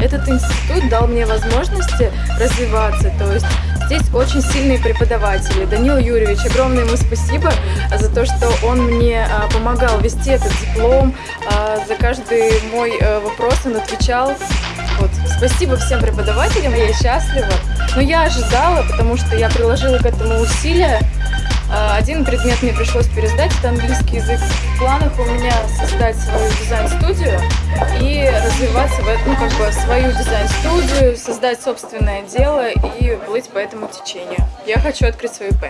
этот институт дал мне возможности развиваться, то есть здесь очень сильные преподаватели. Данил Юрьевич, огромное ему спасибо за то, что он мне а, помогал вести этот диплом, а, за каждый мой а, вопрос он отвечал. Вот. Спасибо всем преподавателям, я счастлива. Но я ожидала, потому что я приложила к этому усилия. А, Один предмет мне пришлось пересдать, это английский язык. В планах у меня создать свою дизайн-студию и развиваться в этом, ну, как бы, свою дизайн-студию, создать собственное дело и плыть по этому течению. Я хочу открыть свою ИП.